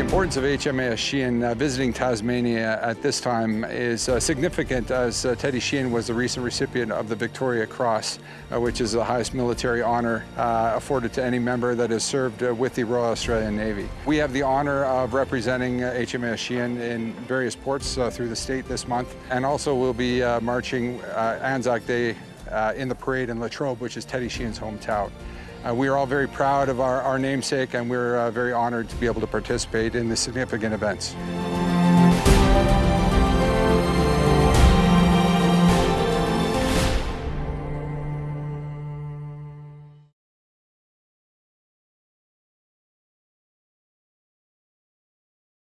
importance of HMAS Sheehan uh, visiting Tasmania at this time is uh, significant as uh, Teddy Sheehan was the recent recipient of the Victoria Cross, uh, which is the highest military honor uh, afforded to any member that has served uh, with the Royal Australian Navy. We have the honor of representing HMAS Sheehan in various ports through the state this month, and also we'll be marching Anzac Day in the parade in Latrobe, which is Teddy Sheehan's hometown. Uh, we are all very proud of our, our namesake and we're uh, very honored to be able to participate in these significant events.